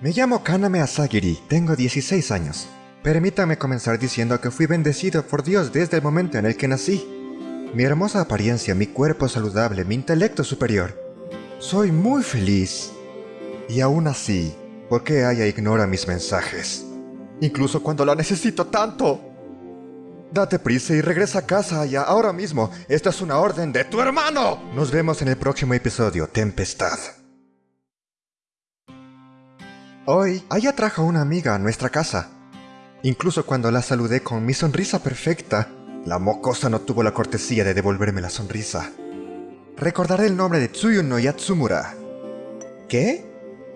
Me llamo Kaname Asagiri, tengo 16 años. Permítame comenzar diciendo que fui bendecido por Dios desde el momento en el que nací. Mi hermosa apariencia, mi cuerpo saludable, mi intelecto superior. Soy muy feliz. Y aún así, ¿por qué Aya ignora mis mensajes? Incluso cuando la necesito tanto. Date prisa y regresa a casa, Aya, ahora mismo. Esta es una orden de tu hermano. Nos vemos en el próximo episodio, Tempestad. Hoy, Aya trajo una amiga a nuestra casa. Incluso cuando la saludé con mi sonrisa perfecta, la mocosa no tuvo la cortesía de devolverme la sonrisa. Recordaré el nombre de Tsuyuno Yatsumura. ¿Qué?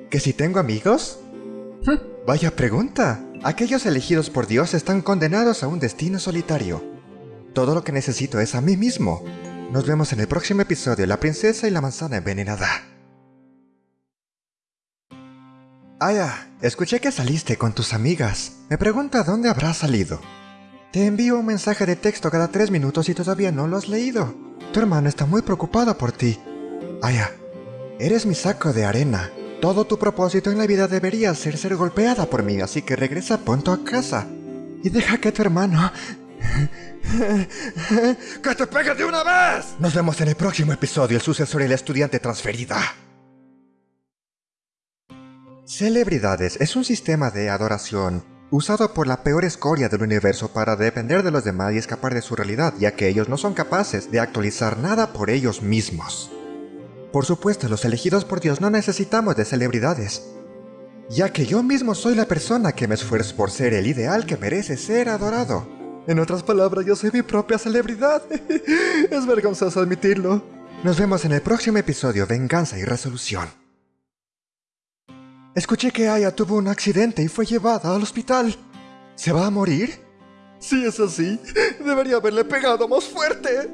¿Que si tengo amigos? Vaya pregunta. Aquellos elegidos por Dios están condenados a un destino solitario. Todo lo que necesito es a mí mismo. Nos vemos en el próximo episodio La princesa y la manzana envenenada. Aya, escuché que saliste con tus amigas. Me pregunta dónde habrás salido. Te envío un mensaje de texto cada tres minutos y todavía no lo has leído. Tu hermano está muy preocupado por ti. Aya, eres mi saco de arena. Todo tu propósito en la vida debería ser ser golpeada por mí, así que regresa pronto a casa. Y deja que tu hermano... ¡Que te pegue de una vez! Nos vemos en el próximo episodio, el sucesor y la estudiante transferida. Celebridades es un sistema de adoración usado por la peor escoria del universo para depender de los demás y escapar de su realidad, ya que ellos no son capaces de actualizar nada por ellos mismos. Por supuesto, los elegidos por Dios no necesitamos de celebridades, ya que yo mismo soy la persona que me esfuerzo por ser el ideal que merece ser adorado. En otras palabras, yo soy mi propia celebridad. es vergonzoso admitirlo. Nos vemos en el próximo episodio Venganza y Resolución. Escuché que Aya tuvo un accidente y fue llevada al hospital. ¿Se va a morir? Si es así, debería haberle pegado más fuerte.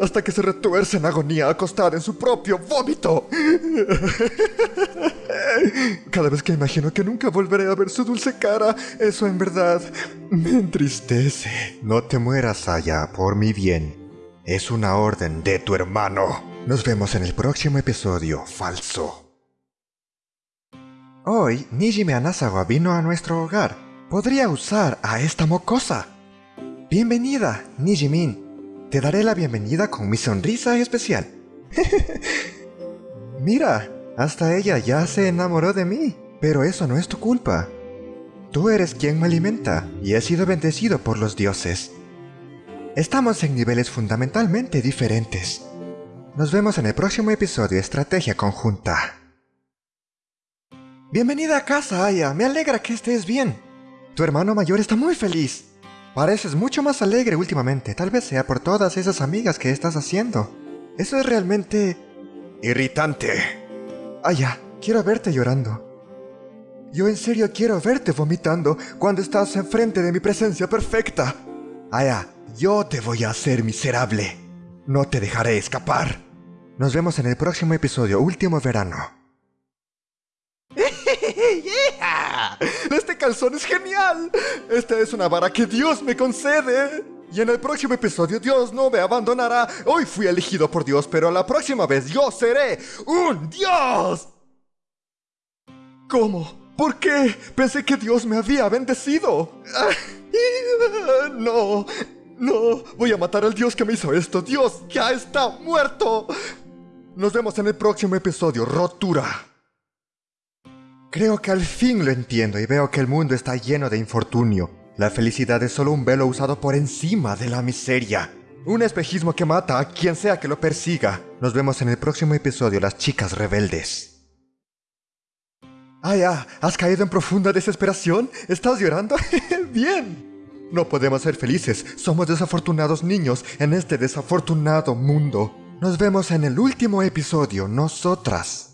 Hasta que se retuerce en agonía acostada en su propio vómito. Cada vez que imagino que nunca volveré a ver su dulce cara, eso en verdad me entristece. No te mueras, Aya, por mi bien. Es una orden de tu hermano. Nos vemos en el próximo episodio, falso. Hoy, Nijime Anasawa vino a nuestro hogar. Podría usar a esta mocosa. Bienvenida, Nijimin. Te daré la bienvenida con mi sonrisa especial. Mira, hasta ella ya se enamoró de mí. Pero eso no es tu culpa. Tú eres quien me alimenta y he sido bendecido por los dioses. Estamos en niveles fundamentalmente diferentes. Nos vemos en el próximo episodio Estrategia Conjunta. Bienvenida a casa, Aya. Me alegra que estés bien. Tu hermano mayor está muy feliz. Pareces mucho más alegre últimamente. Tal vez sea por todas esas amigas que estás haciendo. Eso es realmente... irritante. Aya, quiero verte llorando. Yo en serio quiero verte vomitando cuando estás enfrente de mi presencia perfecta. Aya, yo te voy a hacer miserable. No te dejaré escapar. Nos vemos en el próximo episodio, Último Verano. Este calzón es genial. Esta es una vara que Dios me concede. Y en el próximo episodio Dios no me abandonará. Hoy fui elegido por Dios, pero la próxima vez yo seré un Dios. ¿Cómo? ¿Por qué? Pensé que Dios me había bendecido. No, no, voy a matar al Dios que me hizo esto. Dios ya está muerto. Nos vemos en el próximo episodio, Rotura. Creo que al fin lo entiendo y veo que el mundo está lleno de infortunio. La felicidad es solo un velo usado por encima de la miseria. Un espejismo que mata a quien sea que lo persiga. Nos vemos en el próximo episodio, Las Chicas Rebeldes. Ah, ya, ¿has caído en profunda desesperación? ¿Estás llorando? Bien. No podemos ser felices, somos desafortunados niños en este desafortunado mundo. Nos vemos en el último episodio, nosotras.